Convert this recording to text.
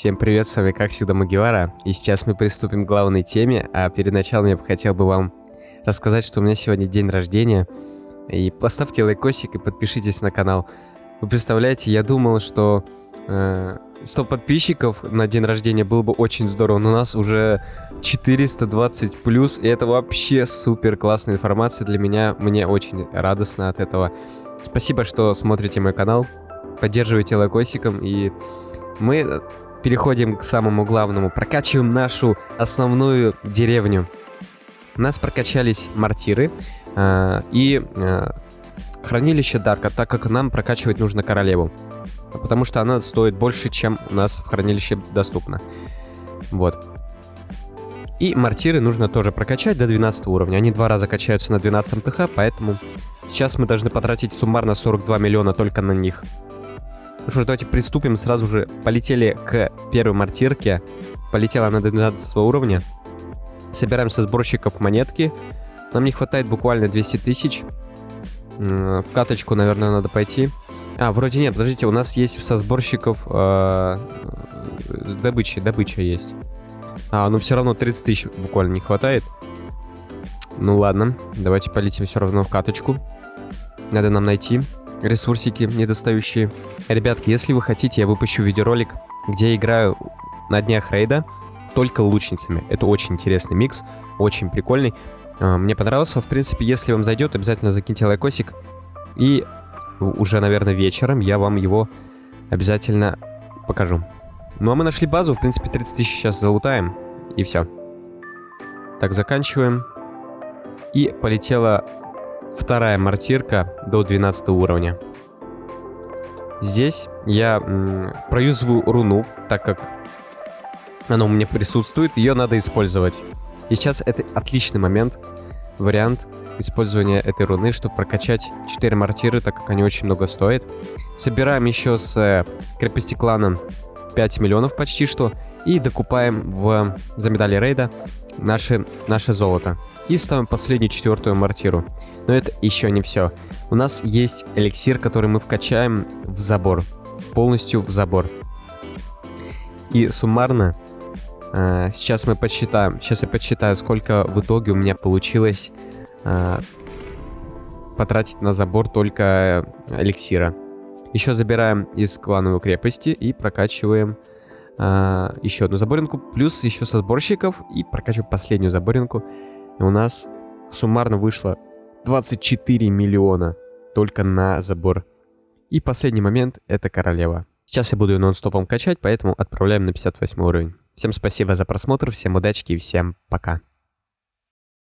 Всем привет, с вами как всегда Магивара, и сейчас мы приступим к главной теме, а перед началом я бы хотел бы вам рассказать, что у меня сегодня день рождения, и поставьте лайкосик и подпишитесь на канал. Вы представляете, я думал, что э, 100 подписчиков на день рождения было бы очень здорово, но у нас уже 420 плюс, и это вообще супер классная информация для меня, мне очень радостно от этого. Спасибо, что смотрите мой канал, поддерживайте лайкосиком, и мы переходим к самому главному. Прокачиваем нашу основную деревню. У нас прокачались мортиры э, и э, хранилище Дарка, так как нам прокачивать нужно королеву. Потому что она стоит больше, чем у нас в хранилище доступно. Вот. И мортиры нужно тоже прокачать до 12 уровня. Они два раза качаются на 12 ТХ, поэтому сейчас мы должны потратить суммарно 42 миллиона только на них. Ну что ж, давайте приступим. Сразу же полетели к первой мортирке. Полетела она до 12 уровня. Собираем со сборщиков монетки. Нам не хватает буквально 200 тысяч. В каточку, наверное, надо пойти. А, вроде нет, подождите, у нас есть со сборщиков э, добыча, добыча есть. А, ну все равно 30 тысяч буквально не хватает. Ну ладно, давайте полетим все равно в каточку. Надо нам найти ресурсики недостающие. Ребятки, если вы хотите, я выпущу видеоролик, где я играю на днях рейда только лучницами. Это очень интересный микс, очень прикольный. А, мне понравился. В принципе, если вам зайдет, обязательно закиньте лайкосик. И уже, наверное, вечером я вам его обязательно покажу. Ну а мы нашли базу. В принципе, 30 тысяч сейчас залутаем. И все. Так, заканчиваем. И полетела вторая мортирка до 12 уровня. Здесь я проюзываю руну, так как она у меня присутствует, ее надо использовать. И сейчас это отличный момент, вариант использования этой руны, чтобы прокачать 4 мортиры, так как они очень много стоят. Собираем еще с э, крепости клана 5 миллионов почти что. И докупаем в, за медали рейда наше, наше золото. И ставим последнюю четвертую мортиру. Но это еще не все. У нас есть эликсир, который мы вкачаем в забор. Полностью в забор. И суммарно, э, сейчас мы подсчитаем. Сейчас я подсчитаю, сколько в итоге у меня получилось э, потратить на забор только эликсира. Еще забираем из клановой крепости и прокачиваем э, еще одну заборинку. Плюс еще со сборщиков и прокачиваем последнюю заборинку. И у нас суммарно вышло 24 миллиона только на забор. И последний момент — это королева. Сейчас я буду ее нон-стопом качать, поэтому отправляем на 58 уровень. Всем спасибо за просмотр, всем удачи и всем пока.